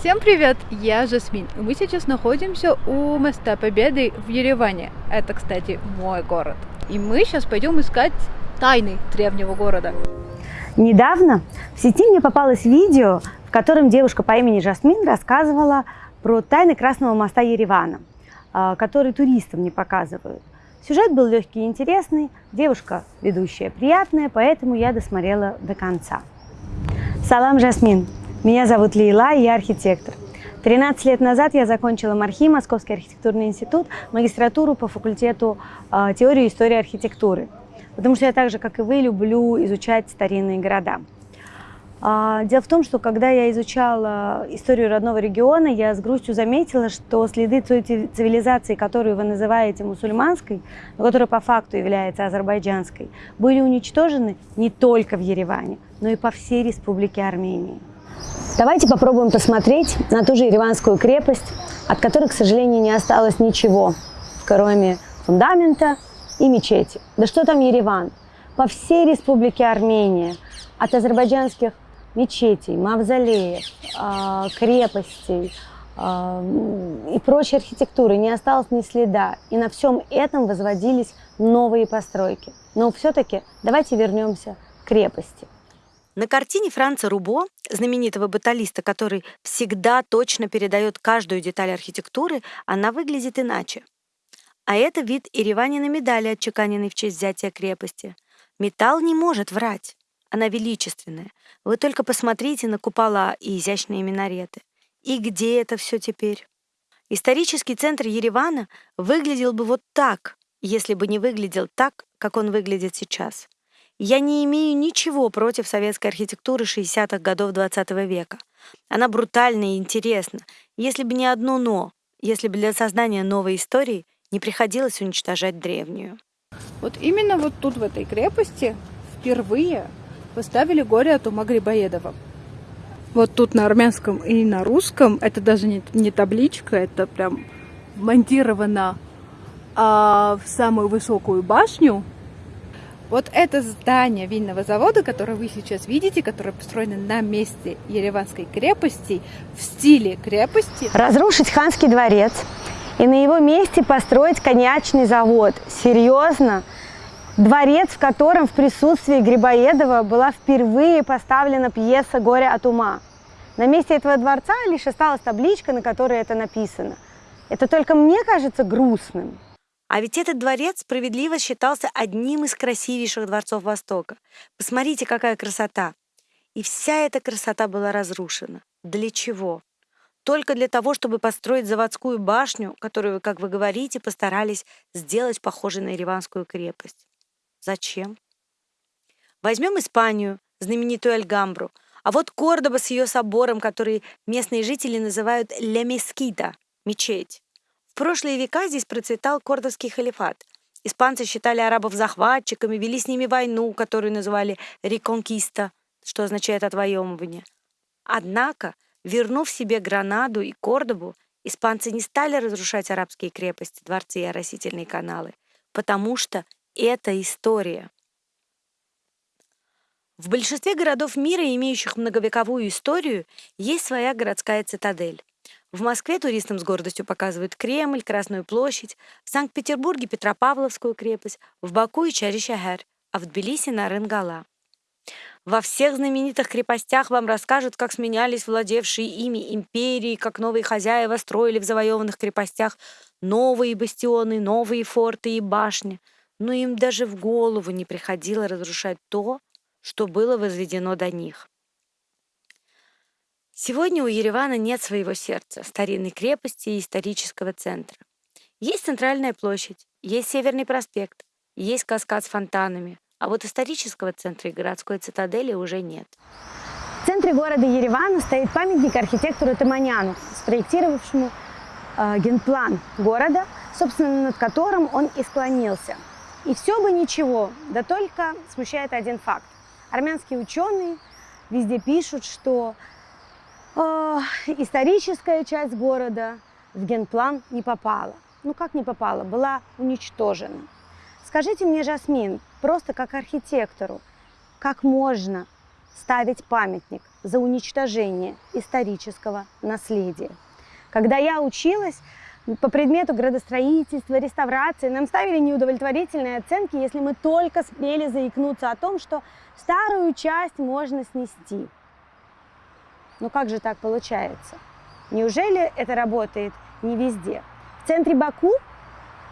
Всем привет, я Жасмин. Мы сейчас находимся у моста Победы в Ереване. Это, кстати, мой город. И мы сейчас пойдем искать тайны древнего города. Недавно в сети мне попалось видео, в котором девушка по имени Жасмин рассказывала про тайны Красного моста Еревана, а, который туристам не показывают. Сюжет был легкий и интересный, девушка ведущая приятная, поэтому я досмотрела до конца. Салам, Жасмин! Меня зовут Лейла, я архитектор. 13 лет назад я закончила МАРХИ, Московский архитектурный институт, магистратуру по факультету э, теории и истории архитектуры. Потому что я так же, как и вы, люблю изучать старинные города. А, дело в том, что когда я изучала историю родного региона, я с грустью заметила, что следы цивилизации, которую вы называете мусульманской, но которая по факту является азербайджанской, были уничтожены не только в Ереване, но и по всей республике Армении. Давайте попробуем посмотреть на ту же Ереванскую крепость, от которой, к сожалению, не осталось ничего, кроме фундамента и мечети. Да что там Ереван? По всей республике Армения, от азербайджанских мечетей, мавзолеев, а, крепостей а, и прочей архитектуры не осталось ни следа. И на всем этом возводились новые постройки. Но все-таки давайте вернемся к крепости. На картине Франца Рубо, знаменитого баталиста, который всегда точно передает каждую деталь архитектуры, она выглядит иначе. А это вид Ереванина медали, отчеканенной в честь взятия крепости. Металл не может врать. Она величественная. Вы только посмотрите на купола и изящные минареты. И где это все теперь? Исторический центр Еревана выглядел бы вот так, если бы не выглядел так, как он выглядит сейчас. Я не имею ничего против советской архитектуры 60-х годов XX -го века. Она брутальна и интересна, если бы не одно «но», если бы для создания новой истории не приходилось уничтожать древнюю. Вот именно вот тут, в этой крепости, впервые поставили горе от ума Грибоедова. Вот тут на армянском и на русском, это даже не, не табличка, это прям монтировано а, в самую высокую башню вот это здание винного завода, которое вы сейчас видите, которое построено на месте Ереванской крепости, в стиле крепости. Разрушить ханский дворец и на его месте построить коньячный завод. Серьезно? Дворец, в котором в присутствии Грибоедова была впервые поставлена пьеса «Горе от ума». На месте этого дворца лишь осталась табличка, на которой это написано. Это только мне кажется грустным. А ведь этот дворец справедливо считался одним из красивейших дворцов Востока. Посмотрите, какая красота! И вся эта красота была разрушена. Для чего? Только для того, чтобы построить заводскую башню, которую, как вы говорите, постарались сделать похожей на Ереванскую крепость. Зачем? Возьмем Испанию, знаменитую Альгамбру, а вот Кордоба с ее собором, который местные жители называют «Ле Мескита» — мечеть. В прошлые века здесь процветал кордовский халифат. Испанцы считали арабов захватчиками, вели с ними войну, которую называли «реконкиста», что означает «отвоевывание». Однако, вернув себе Гранаду и Кордобу, испанцы не стали разрушать арабские крепости, дворцы и оросительные каналы, потому что это история. В большинстве городов мира, имеющих многовековую историю, есть своя городская цитадель. В Москве туристам с гордостью показывают Кремль, Красную площадь, в Санкт-Петербурге Петропавловскую крепость, в Баку и Чаришахар, а в Тбилиси Нарынгала. Во всех знаменитых крепостях вам расскажут, как сменялись владевшие ими империи, как новые хозяева строили в завоеванных крепостях новые бастионы, новые форты и башни. Но им даже в голову не приходило разрушать то, что было возведено до них. Сегодня у Еревана нет своего сердца, старинной крепости и исторического центра. Есть центральная площадь, есть Северный проспект, есть каскад с фонтанами, а вот исторического центра и городской цитадели уже нет. В центре города Еревана стоит памятник архитектору Таманяну, спроектировавшему э, генплан города, собственно, над которым он и склонился. И все бы ничего, да только смущает один факт. Армянские ученые везде пишут, что э, историческая часть города в генплан не попала. Ну как не попала? Была уничтожена. Скажите мне, Жасмин, просто как архитектору, как можно ставить памятник за уничтожение исторического наследия. Когда я училась, по предмету градостроительства, реставрации нам ставили неудовлетворительные оценки, если мы только смели заикнуться о том, что старую часть можно снести. Но как же так получается? Неужели это работает не везде? В центре Баку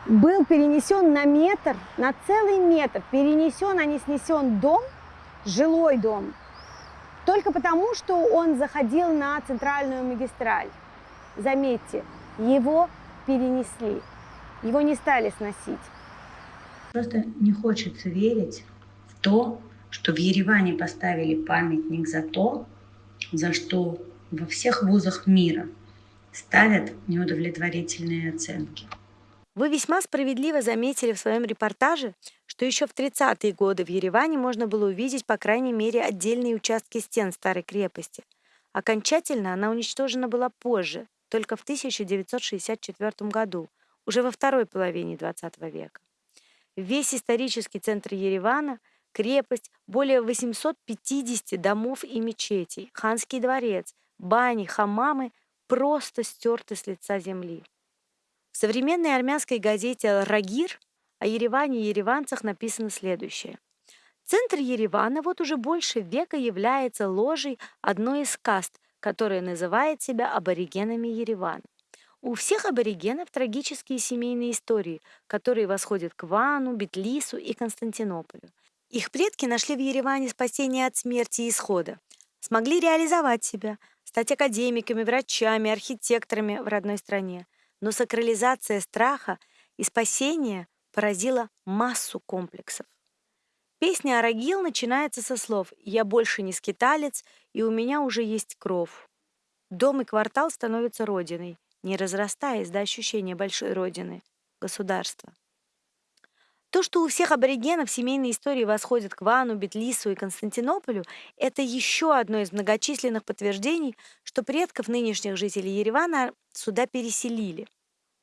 был перенесен на метр, на целый метр, перенесен, а не снесен дом, жилой дом, только потому, что он заходил на центральную магистраль. Заметьте, его перенесли, его не стали сносить. Просто не хочется верить в то, что в Ереване поставили памятник за то, за что во всех вузах мира ставят неудовлетворительные оценки. Вы весьма справедливо заметили в своем репортаже, что еще в 30-е годы в Ереване можно было увидеть по крайней мере отдельные участки стен старой крепости. Окончательно она уничтожена была позже, только в 1964 году, уже во второй половине XX века. Весь исторический центр Еревана, крепость, более 850 домов и мечетей, ханский дворец, бани, хамамы просто стерты с лица земли. В современной армянской газете «Рагир» о Ереване и ереванцах написано следующее. Центр Еревана вот уже больше века является ложей одной из каст, которая называет себя аборигенами Еревана. У всех аборигенов трагические семейные истории, которые восходят к Вану, Бетлису и Константинополю. Их предки нашли в Ереване спасение от смерти и исхода, смогли реализовать себя, стать академиками, врачами, архитекторами в родной стране. Но сакрализация страха и спасения поразила массу комплексов. Песня «Арагил» начинается со слов «Я больше не скиталец, и у меня уже есть кров». Дом и квартал становятся родиной, не разрастаясь до ощущения большой родины, государства. То, что у всех аборигенов семейные истории восходят к Вану, Бетлису и Константинополю, это еще одно из многочисленных подтверждений, что предков нынешних жителей Еревана сюда переселили.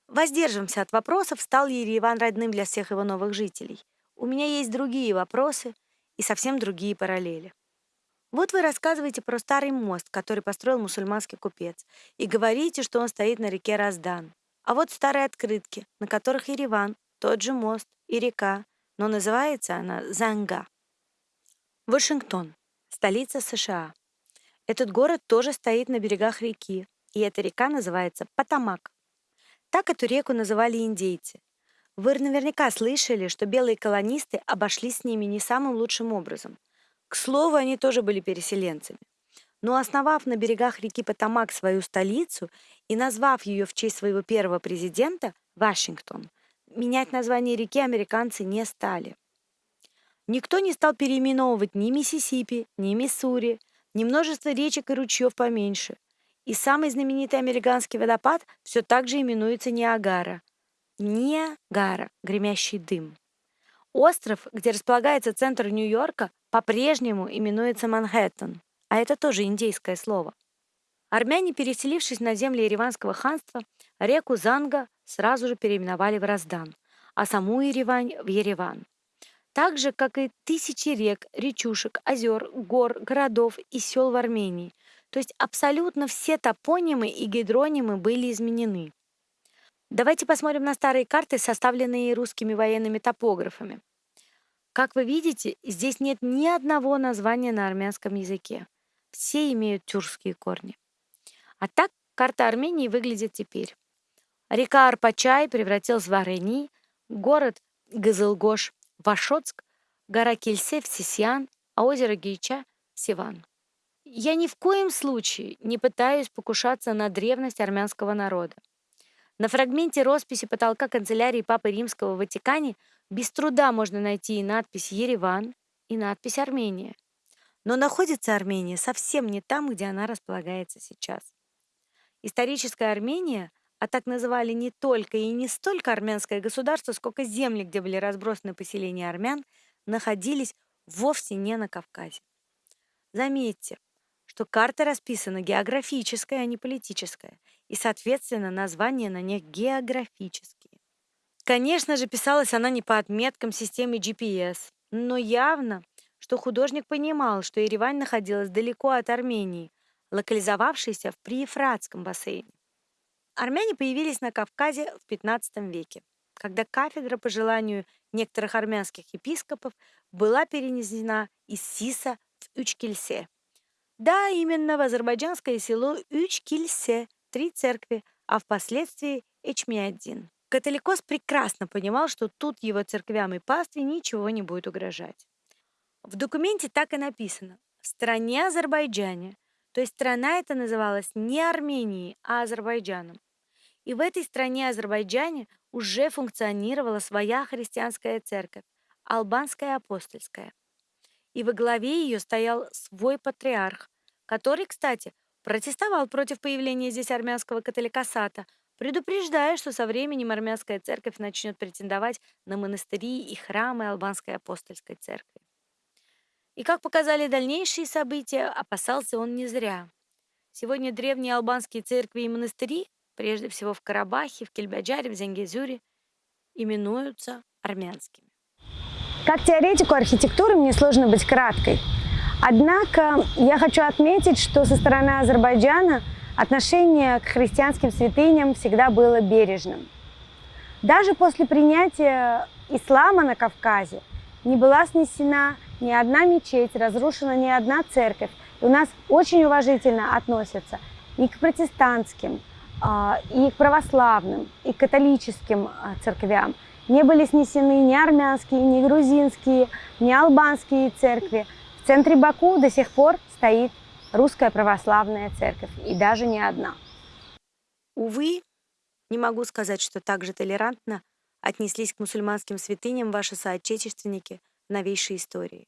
Воздержимся от вопросов, стал ли Ереван родным для всех его новых жителей. У меня есть другие вопросы и совсем другие параллели. Вот вы рассказываете про старый мост, который построил мусульманский купец, и говорите, что он стоит на реке Раздан. А вот старые открытки, на которых Ереван, тот же мост и река, но называется она Занга. Вашингтон, столица США. Этот город тоже стоит на берегах реки, и эта река называется Потамак. Так эту реку называли индейцы. Вы наверняка слышали, что белые колонисты обошлись с ними не самым лучшим образом. К слову, они тоже были переселенцами. Но основав на берегах реки Потамак свою столицу и назвав ее в честь своего первого президента, Вашингтон, менять название реки американцы не стали. Никто не стал переименовывать ни Миссисипи, ни Миссури, ни множество речек и ручьев поменьше. И самый знаменитый американский водопад все так же именуется Ниагара – Ниагара, гремящий дым. Остров, где располагается центр Нью-Йорка, по-прежнему именуется Манхэттен, а это тоже индейское слово. Армяне, переселившись на земли Ереванского ханства, реку Занга сразу же переименовали в Раздан, а саму Еревань в Ереван. Так же, как и тысячи рек, речушек, озер, гор, городов и сел в Армении. То есть абсолютно все топонимы и гидронимы были изменены. Давайте посмотрим на старые карты, составленные русскими военными топографами. Как вы видите, здесь нет ни одного названия на армянском языке. Все имеют тюркские корни. А так карта Армении выглядит теперь. Река Арпачай превратилась в Арени, город Газылгош – Вашоцк, гора Кельсе в Сисьян, а озеро Гейча – Сиван. Я ни в коем случае не пытаюсь покушаться на древность армянского народа. На фрагменте росписи потолка канцелярии Папы Римского в Ватикане без труда можно найти и надпись «Ереван», и надпись «Армения». Но находится Армения совсем не там, где она располагается сейчас. Историческая Армения, а так называли не только и не столько армянское государство, сколько земли, где были разбросаны поселения армян, находились вовсе не на Кавказе. Заметьте, что карта расписана географическая, а не политическая – и, соответственно, названия на них географические. Конечно же, писалась она не по отметкам системы GPS, но явно, что художник понимал, что Еревань находилась далеко от Армении, локализовавшейся в Приефратском бассейне. Армяне появились на Кавказе в XV веке, когда кафедра, по желанию некоторых армянских епископов, была перенесена из Сиса в Учкильсе. Да, именно в азербайджанское село Учкильсе, три церкви, а впоследствии Эчмиаддин. Католикос прекрасно понимал, что тут его церквям и пастве ничего не будет угрожать. В документе так и написано «в стране Азербайджане», то есть страна эта называлась не Арменией, а Азербайджаном. И в этой стране Азербайджане уже функционировала своя христианская церковь, албанская апостольская. И во главе ее стоял свой патриарх, который, кстати, протестовал против появления здесь армянского католикосата, предупреждая, что со временем армянская церковь начнет претендовать на монастыри и храмы албанской апостольской церкви. И как показали дальнейшие события, опасался он не зря. Сегодня древние албанские церкви и монастыри, прежде всего в Карабахе, в Кельбаджаре, в Зенгезюре, именуются армянскими. Как теоретику архитектуры мне сложно быть краткой. Однако я хочу отметить, что со стороны Азербайджана отношение к христианским святыням всегда было бережным. Даже после принятия ислама на Кавказе не была снесена ни одна мечеть, разрушена ни одна церковь. И у нас очень уважительно относятся и к протестантским, и к православным, и к католическим а, церквям. Не были снесены ни армянские, ни грузинские, ни албанские церкви. В центре Баку до сих пор стоит русская православная церковь, и даже не одна. Увы, не могу сказать, что так же толерантно отнеслись к мусульманским святыням ваши соотечественники – новейшей истории.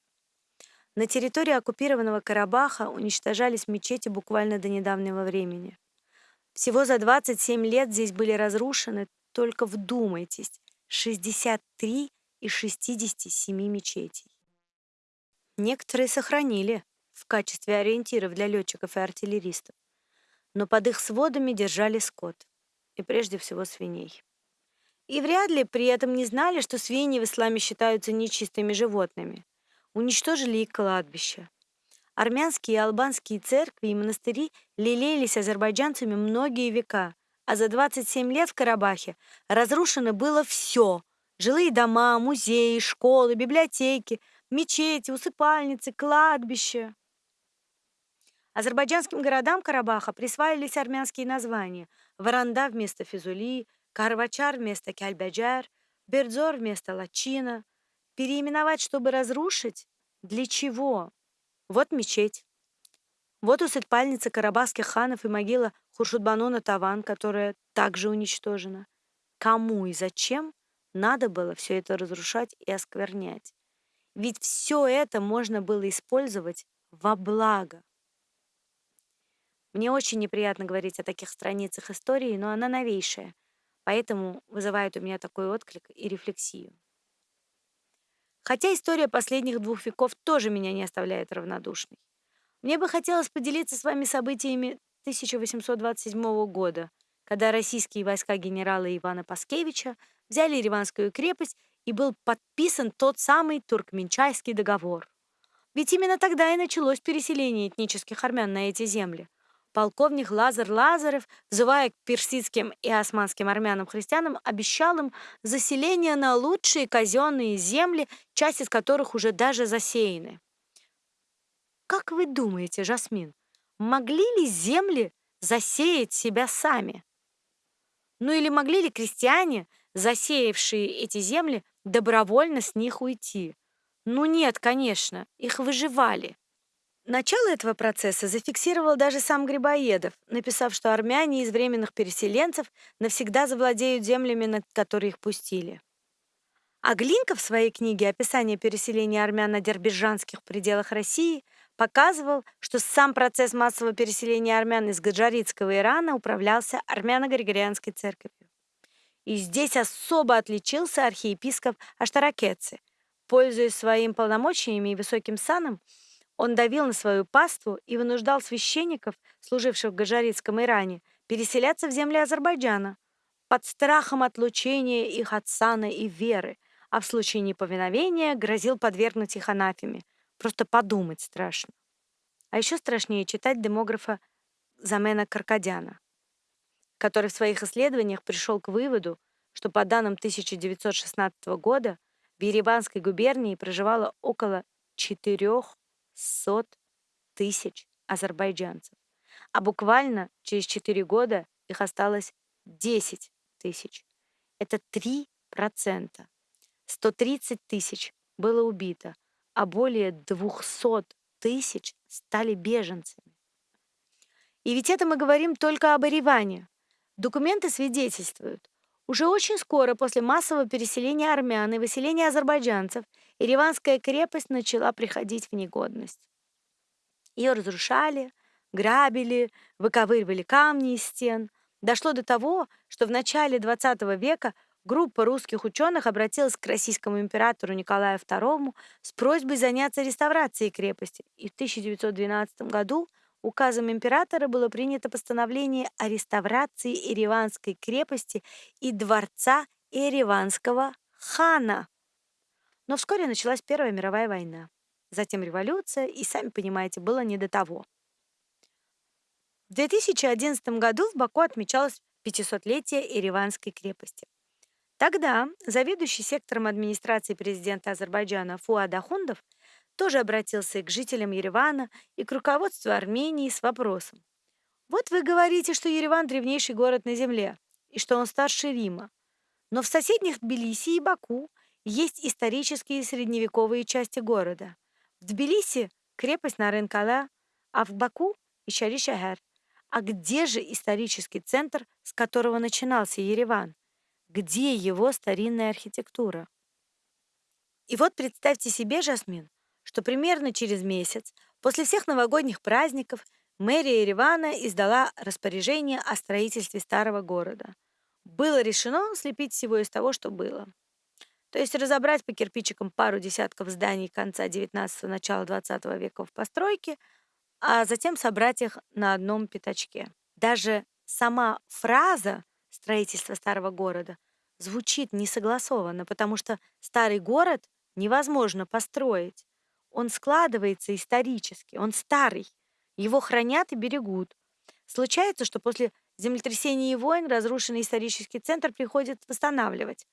На территории оккупированного Карабаха уничтожались мечети буквально до недавнего времени. Всего за 27 лет здесь были разрушены, только вдумайтесь, 63 из 67 мечетей. Некоторые сохранили в качестве ориентиров для летчиков и артиллеристов, но под их сводами держали скот, и прежде всего свиней. И вряд ли при этом не знали, что свиньи в исламе считаются нечистыми животными. Уничтожили их кладбища. Армянские и албанские церкви и монастыри лелеялись азербайджанцами многие века, а за 27 лет в Карабахе разрушено было все – жилые дома, музеи, школы, библиотеки, мечети, усыпальницы, кладбища. Азербайджанским городам Карабаха присваивались армянские названия – Варанда вместо Физули, Карвачар вместо Кальбаджар, Бердзор вместо Лачина. Переименовать, чтобы разрушить? Для чего? Вот мечеть. Вот усыпальница карабахских ханов и могила Хуршудбанона Таван, которая также уничтожена. Кому и зачем надо было все это разрушать и осквернять? Ведь все это можно было использовать во благо. Мне очень неприятно говорить о таких страницах истории, но она новейшая — Поэтому вызывает у меня такой отклик и рефлексию. Хотя история последних двух веков тоже меня не оставляет равнодушной. Мне бы хотелось поделиться с вами событиями 1827 года, когда российские войска генерала Ивана Паскевича взяли Ереванскую крепость и был подписан тот самый Туркменчайский договор. Ведь именно тогда и началось переселение этнических армян на эти земли полковник Лазар Лазарев, взывая к персидским и османским армянам-христианам, обещал им заселение на лучшие казенные земли, часть из которых уже даже засеяны. Как вы думаете, Жасмин, могли ли земли засеять себя сами? Ну или могли ли крестьяне, засеявшие эти земли, добровольно с них уйти? Ну нет, конечно, их выживали. Начало этого процесса зафиксировал даже сам Грибоедов, написав, что армяне из временных переселенцев навсегда завладеют землями, на которые их пустили. А Глинка в своей книге «Описание переселения армян на дербижанских пределах России» показывал, что сам процесс массового переселения армян из Гаджаритского Ирана управлялся армяно-григорианской церковью. И здесь особо отличился архиепископ Аштаракетцы. Пользуясь своим полномочиями и высоким саном, он давил на свою паству и вынуждал священников, служивших в Гажаритском Иране, переселяться в земли Азербайджана под страхом отлучения их от сана и веры, а в случае неповиновения грозил подвергнуть их анафеме. Просто подумать страшно. А еще страшнее читать демографа Замена Каркадяна, который в своих исследованиях пришел к выводу, что по данным 1916 года в Ереванской губернии проживало около 400 тысяч азербайджанцев, а буквально через 4 года их осталось 10 тысяч. Это 3%. 130 тысяч было убито, а более 200 тысяч стали беженцами. И ведь это мы говорим только об Ереване. Документы свидетельствуют. Уже очень скоро после массового переселения армян и выселения азербайджанцев Ереванская крепость начала приходить в негодность. Ее разрушали, грабили, выковыривали камни из стен. Дошло до того, что в начале XX века группа русских ученых обратилась к российскому императору Николаю II с просьбой заняться реставрацией крепости, и в 1912 году указом императора было принято постановление о реставрации Ереванской крепости и дворца Ереванского хана. Но вскоре началась Первая мировая война затем революция, и, сами понимаете, было не до того. В 2011 году в Баку отмечалось 500-летие Ереванской крепости. Тогда заведующий сектором администрации президента Азербайджана Фуад Ахундов тоже обратился к жителям Еревана и к руководству Армении с вопросом. Вот вы говорите, что Ереван – древнейший город на Земле, и что он старше Рима. Но в соседних Тбилиси и Баку есть исторические средневековые части города – в Тбилиси крепость Нарынкала, а в Баку – Ишари-Шахар. А где же исторический центр, с которого начинался Ереван? Где его старинная архитектура? И вот представьте себе, Жасмин, что примерно через месяц, после всех новогодних праздников, мэрия Еревана издала распоряжение о строительстве старого города. Было решено слепить всего из того, что было. То есть разобрать по кирпичикам пару десятков зданий конца 19-го, начала 20 века в постройке, а затем собрать их на одном пятачке. Даже сама фраза строительства старого города звучит несогласованно, потому что старый город невозможно построить. Он складывается исторически, он старый, его хранят и берегут. Случается, что после землетрясений и войн разрушенный исторический центр приходит восстанавливать.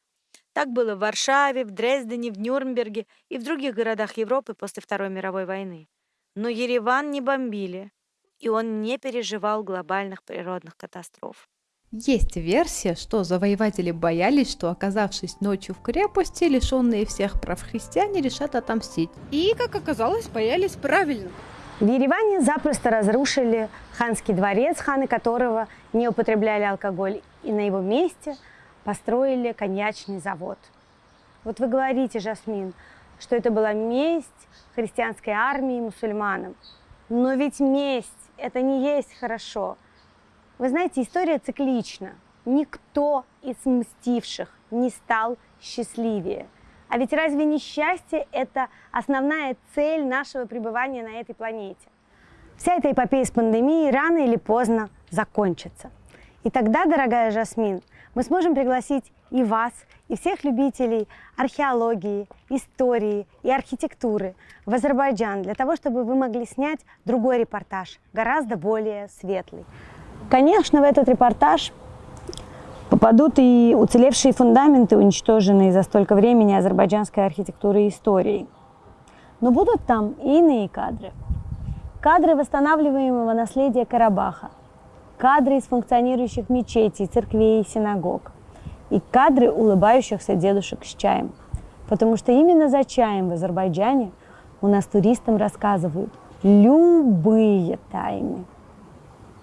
Так было в Варшаве, в Дрездене, в Нюрнберге и в других городах Европы после Второй мировой войны. Но Ереван не бомбили, и он не переживал глобальных природных катастроф. Есть версия, что завоеватели боялись, что, оказавшись ночью в крепости, лишенные всех прав христиане решат отомстить. И, как оказалось, боялись правильно. В Ереване запросто разрушили ханский дворец, ханы которого не употребляли алкоголь, и на его месте – построили коньячный завод. Вот вы говорите, Жасмин, что это была месть христианской армии мусульманам. Но ведь месть – это не есть хорошо. Вы знаете, история циклична. Никто из мстивших не стал счастливее. А ведь разве не счастье – это основная цель нашего пребывания на этой планете? Вся эта эпопея с пандемией рано или поздно закончится. И тогда, дорогая Жасмин, мы сможем пригласить и вас, и всех любителей археологии, истории и архитектуры в Азербайджан для того, чтобы вы могли снять другой репортаж, гораздо более светлый. Конечно, в этот репортаж попадут и уцелевшие фундаменты, уничтоженные за столько времени азербайджанской архитектуры и истории. Но будут там и иные кадры. Кадры восстанавливаемого наследия Карабаха – кадры из функционирующих мечетей, церквей и синагог, и кадры улыбающихся дедушек с чаем. Потому что именно за чаем в Азербайджане у нас туристам рассказывают любые тайны.